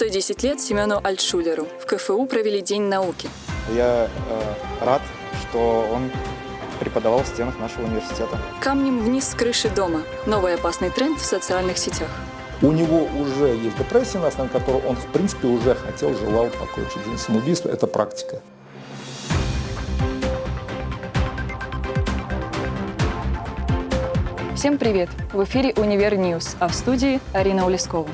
110 лет Семену Альтшулеру. В КФУ провели День науки. Я э, рад, что он преподавал в стенах нашего университета. Камнем вниз с крыши дома. Новый опасный тренд в социальных сетях. У него уже есть депрессия, на основе которой он, в принципе, уже хотел, желал покончить жизнь. Самоубийство – это практика. Всем привет! В эфире «Univer News», а в студии Арина Улескова.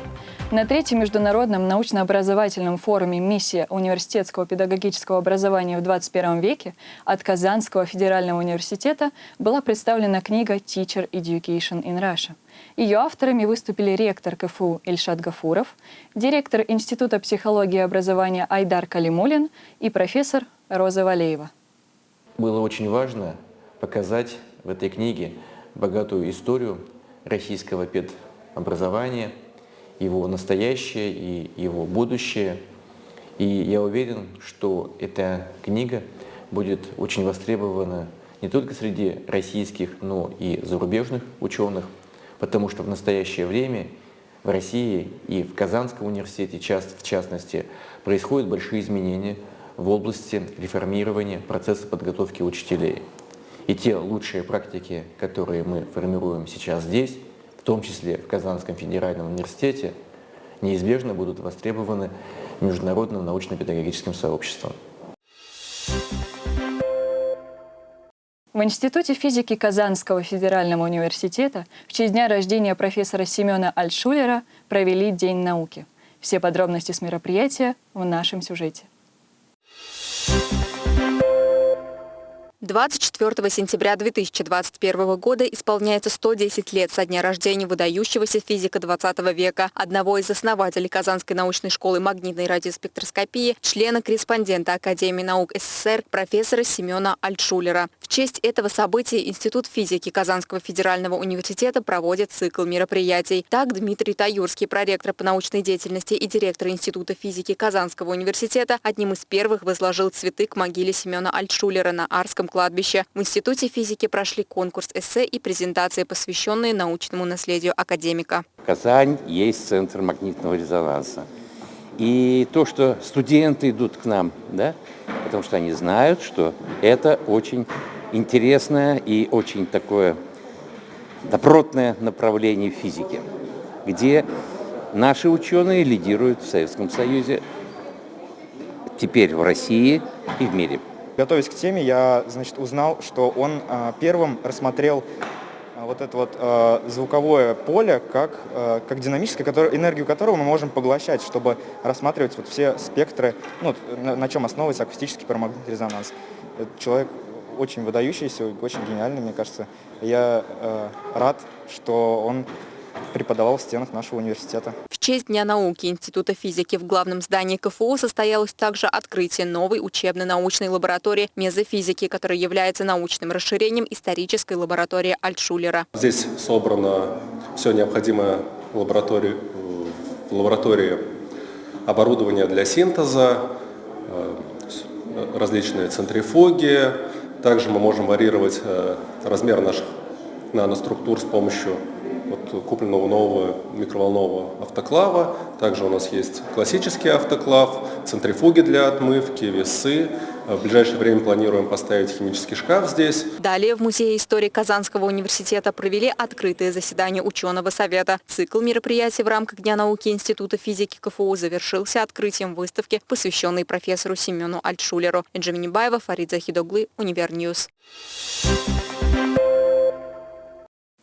На третьем международном научно-образовательном форуме «Миссия университетского педагогического образования в 21 веке» от Казанского федерального университета была представлена книга «Teacher Education in Russia». Ее авторами выступили ректор КФУ Ильшат Гафуров, директор Института психологии и образования Айдар Калимулин и профессор Роза Валеева. Было очень важно показать в этой книге богатую историю российского педобразования, его настоящее и его будущее. И я уверен, что эта книга будет очень востребована не только среди российских, но и зарубежных ученых, потому что в настоящее время в России и в Казанском университете, в частности, происходят большие изменения в области реформирования процесса подготовки учителей. И те лучшие практики, которые мы формируем сейчас здесь, том числе в Казанском федеральном университете, неизбежно будут востребованы международным научно-педагогическим сообществом. В Институте физики Казанского федерального университета в честь дня рождения профессора Семена Альтшулера провели День науки. Все подробности с мероприятия в нашем сюжете. 24 сентября 2021 года исполняется 110 лет со дня рождения выдающегося физика 20 века, одного из основателей Казанской научной школы магнитной радиоспектроскопии, члена-корреспондента Академии наук СССР, профессора Семена Альтшулера. В честь этого события Институт физики Казанского федерального университета проводит цикл мероприятий. Так, Дмитрий Таюрский, проректор по научной деятельности и директор Института физики Казанского университета, одним из первых возложил цветы к могиле Семена Альтшулера на Арском кладбище. В Институте физики прошли конкурс эссе и презентации, посвященные научному наследию академика. Казань есть центр магнитного резонанса. И то, что студенты идут к нам, да, потому что они знают, что это очень интересное и очень такое добротное направление физики, где наши ученые лидируют в Советском Союзе, теперь в России и в мире. Готовясь к теме, я значит, узнал, что он э, первым рассмотрел э, вот это вот э, звуковое поле как, э, как динамическое, который, энергию которого мы можем поглощать, чтобы рассматривать вот все спектры, ну, на, на чем основывается акустический парамагнитный резонанс. Этот человек очень выдающийся, очень гениальный, мне кажется. Я э, рад, что он преподавал в стенах нашего университета. В честь Дня науки Института физики в главном здании КФУ состоялось также открытие новой учебно-научной лаборатории мезофизики, которая является научным расширением исторической лаборатории Альтшулера. Здесь собрано все необходимое в лаборатории, в лаборатории оборудование для синтеза, э, различные центрифуги. Также мы можем варьировать э, размер наших наноструктур с помощью вот купленного нового микроволнового автоклава. Также у нас есть классический автоклав, центрифуги для отмывки, весы. В ближайшее время планируем поставить химический шкаф здесь. Далее в Музее истории Казанского университета провели открытое заседание ученого совета. Цикл мероприятий в рамках Дня науки Института физики КФУ завершился открытием выставки, посвященной профессору Семену Альтшулеру. Эджи Баева, Фарид Захидоглы, Univer News.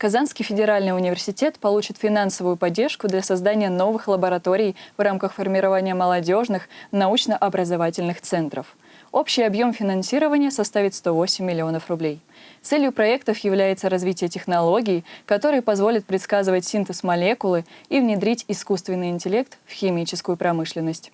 Казанский федеральный университет получит финансовую поддержку для создания новых лабораторий в рамках формирования молодежных научно-образовательных центров. Общий объем финансирования составит 108 миллионов рублей. Целью проектов является развитие технологий, которые позволят предсказывать синтез молекулы и внедрить искусственный интеллект в химическую промышленность.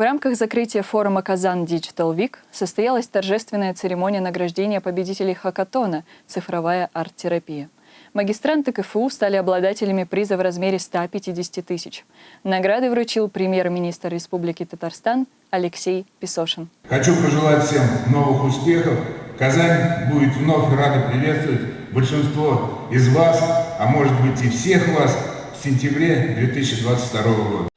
В рамках закрытия форума «Казан Digital Week» состоялась торжественная церемония награждения победителей хакатона «Цифровая арт-терапия». Магистранты КФУ стали обладателями приза в размере 150 тысяч. Награды вручил премьер-министр Республики Татарстан Алексей Песошин. Хочу пожелать всем новых успехов. Казань будет вновь рада приветствовать большинство из вас, а может быть и всех вас, в сентябре 2022 года.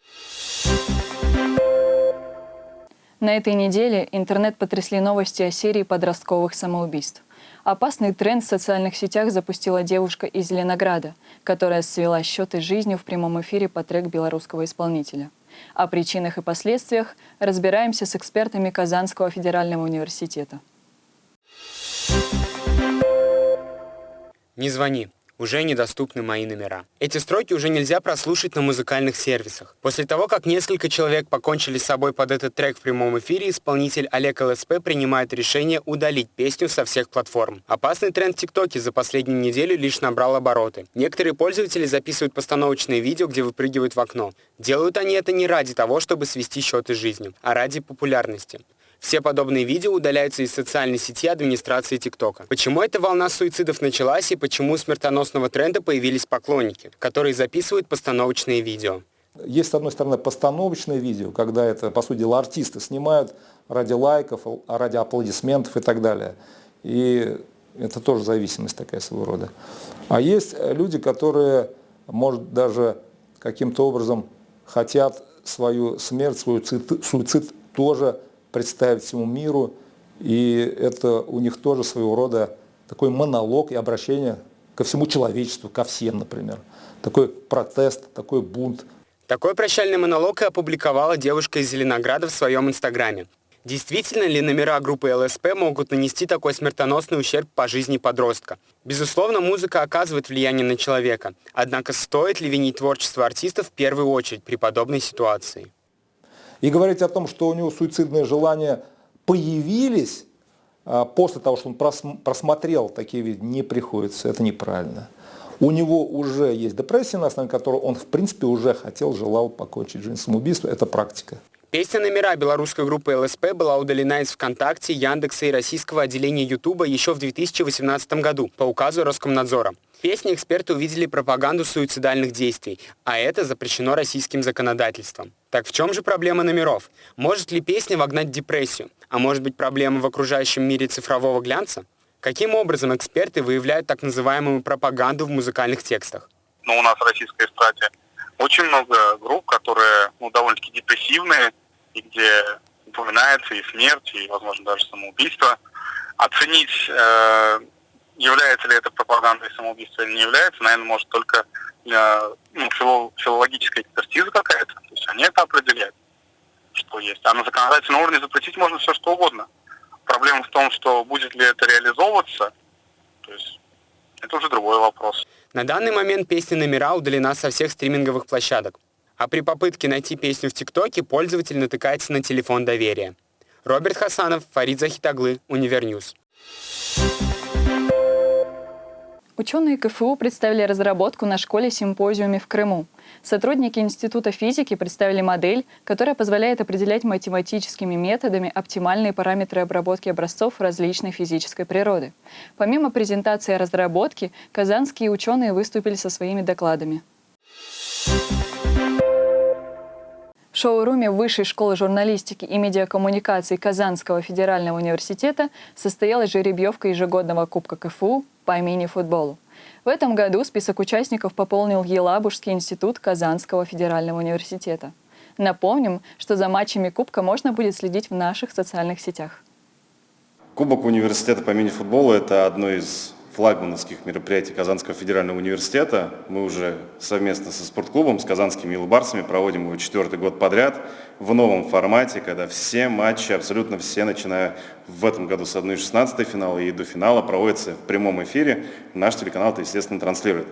На этой неделе интернет потрясли новости о серии подростковых самоубийств. Опасный тренд в социальных сетях запустила девушка из Зеленограда, которая свела счеты с жизнью в прямом эфире по трек белорусского исполнителя. О причинах и последствиях разбираемся с экспертами Казанского федерального университета. Не звони. Уже недоступны мои номера. Эти строки уже нельзя прослушать на музыкальных сервисах. После того, как несколько человек покончили с собой под этот трек в прямом эфире, исполнитель Олег ЛСП принимает решение удалить песню со всех платформ. Опасный тренд в ТикТоке за последнюю неделю лишь набрал обороты. Некоторые пользователи записывают постановочные видео, где выпрыгивают в окно. Делают они это не ради того, чтобы свести счеты с жизнью, а ради популярности. Все подобные видео удаляются из социальной сети администрации ТикТока. Почему эта волна суицидов началась и почему у смертоносного тренда появились поклонники, которые записывают постановочные видео? Есть, с одной стороны, постановочные видео, когда это, по сути дела, артисты снимают ради лайков, ради аплодисментов и так далее. И это тоже зависимость такая своего рода. А есть люди, которые, может, даже каким-то образом хотят свою смерть, свой суицид тоже представить всему миру. И это у них тоже своего рода такой монолог и обращение ко всему человечеству, ко всем, например. Такой протест, такой бунт. Такой прощальный монолог и опубликовала девушка из Зеленограда в своем инстаграме. Действительно ли номера группы ЛСП могут нанести такой смертоносный ущерб по жизни подростка? Безусловно, музыка оказывает влияние на человека. Однако стоит ли винить творчество артистов в первую очередь при подобной ситуации? И говорить о том, что у него суицидные желания появились а, после того, что он просмотрел такие видео, не приходится. Это неправильно. У него уже есть депрессия, на основе которой он, в принципе, уже хотел, желал покончить жизнь самоубийством. Это практика. Песня номера белорусской группы ЛСП была удалена из ВКонтакте, Яндекса и российского отделения Ютуба еще в 2018 году по указу Роскомнадзора. В песне эксперты увидели пропаганду суицидальных действий, а это запрещено российским законодательством. Так в чем же проблема номеров? Может ли песня вогнать депрессию? А может быть проблема в окружающем мире цифрового глянца? Каким образом эксперты выявляют так называемую пропаганду в музыкальных текстах? Ну, у нас в российской эстрате очень много групп, которые ну, довольно-таки депрессивные, и где упоминается и смерть, и, возможно, даже самоубийство. Оценить, э, является ли это пропагандой самоубийства или не является, наверное, может только э, ну, фило, филологическая экспертиза какая-то. То есть они это определяют, что есть. А на законодательном уровне запретить можно все, что угодно. Проблема в том, что будет ли это реализовываться, то есть это уже другой вопрос. На данный момент песня «Номера» удалена со всех стриминговых площадок. А при попытке найти песню в ТикТоке пользователь натыкается на телефон доверия. Роберт Хасанов, Фарид Захидоглы, Univer News. Ученые КФУ представили разработку на школе-симпозиуме в Крыму. Сотрудники Института физики представили модель, которая позволяет определять математическими методами оптимальные параметры обработки образцов различной физической природы. Помимо презентации разработки, казанские ученые выступили со своими докладами. Шоуруме Высшей школы журналистики и медиакоммуникаций Казанского федерального университета состоялась жеребьевка ежегодного Кубка КФУ по мини-футболу. В этом году список участников пополнил Елабужский институт Казанского федерального университета. Напомним, что за матчами Кубка можно будет следить в наших социальных сетях. Кубок университета по мини-футболу – это одно из флагмановских мероприятий Казанского федерального университета. Мы уже совместно со спортклубом, с казанскими илбарсами проводим его четвертый год подряд в новом формате, когда все матчи, абсолютно все, начиная в этом году с 1-16 финала и до финала, проводятся в прямом эфире. Наш телеканал это, естественно, транслирует.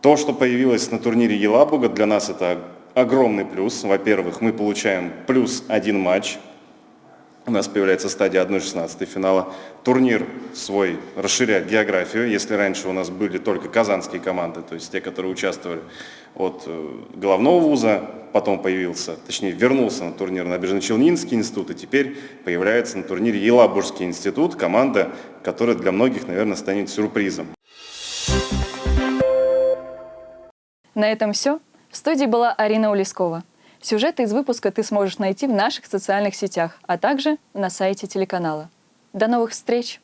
То, что появилось на турнире Елабуга, для нас это огромный плюс. Во-первых, мы получаем плюс один матч у нас появляется стадия 1-16 финала. Турнир свой расширяет географию. Если раньше у нас были только казанские команды, то есть те, которые участвовали от э, головного вуза, потом появился, точнее вернулся на турнир Набережно-Челнинский институт, и теперь появляется на турнире Елабужский институт, команда, которая для многих, наверное, станет сюрпризом. На этом все. В студии была Арина Улескова. Сюжеты из выпуска ты сможешь найти в наших социальных сетях, а также на сайте телеканала. До новых встреч!